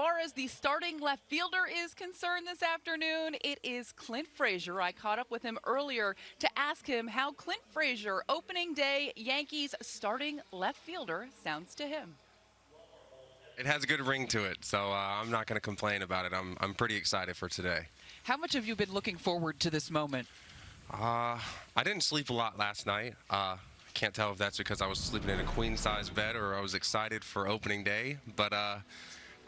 far as the starting left fielder is concerned this afternoon, it is Clint Frazier. I caught up with him earlier to ask him how Clint Frazier, opening day Yankees starting left fielder, sounds to him. It has a good ring to it, so uh, I'm not going to complain about it. I'm, I'm pretty excited for today. How much have you been looking forward to this moment? Uh, I didn't sleep a lot last night. Uh, can't tell if that's because I was sleeping in a queen size bed or I was excited for opening day, but uh,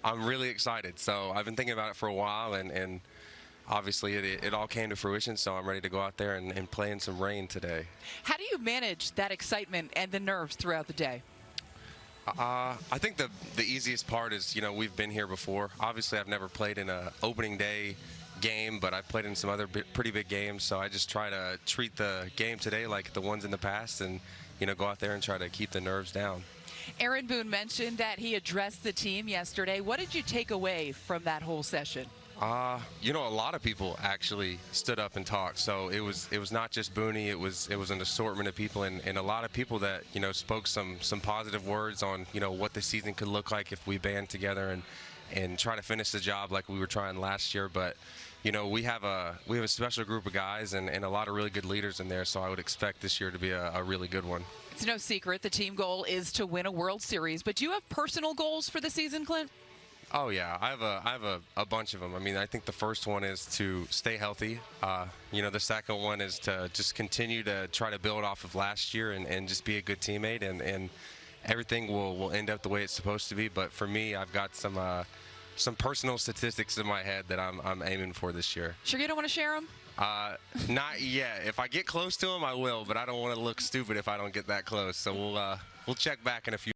I'm really excited. So I've been thinking about it for a while, and, and obviously it, it, all came to fruition. So I'm ready to go out there and, and play in some rain today. How do you manage that excitement and the nerves throughout the day? Uh, I think the the easiest part is you know we've been here before. Obviously, I've never played in a opening day game, but I've played in some other pretty big games. So I just try to treat the game today like the ones in the past, and you know go out there and try to keep the nerves down. Aaron Boone mentioned that he addressed the team yesterday. What did you take away from that whole session? Uh, you know, a lot of people actually stood up and talked. So it was it was not just Booney. It was it was an assortment of people and, and a lot of people that you know spoke some some positive words on you know what the season could look like if we band together and and try to finish the job like we were trying last year. But you know, we have a we have a special group of guys and, and a lot of really good leaders in there. So I would expect this year to be a, a really good one. It's no secret the team goal is to win a World Series, but do you have personal goals for the season, Clint? Oh yeah, I have a I have a, a bunch of them. I mean, I think the first one is to stay healthy. Uh, you know, the second one is to just continue to try to build off of last year and, and just be a good teammate and, and everything will, will end up the way it's supposed to be. But for me, I've got some uh, some personal statistics in my head that I'm I'm aiming for this year. Sure, you don't want to share them? Uh, not yet. If I get close to them, I will. But I don't want to look stupid if I don't get that close. So we'll uh, we'll check back in a few.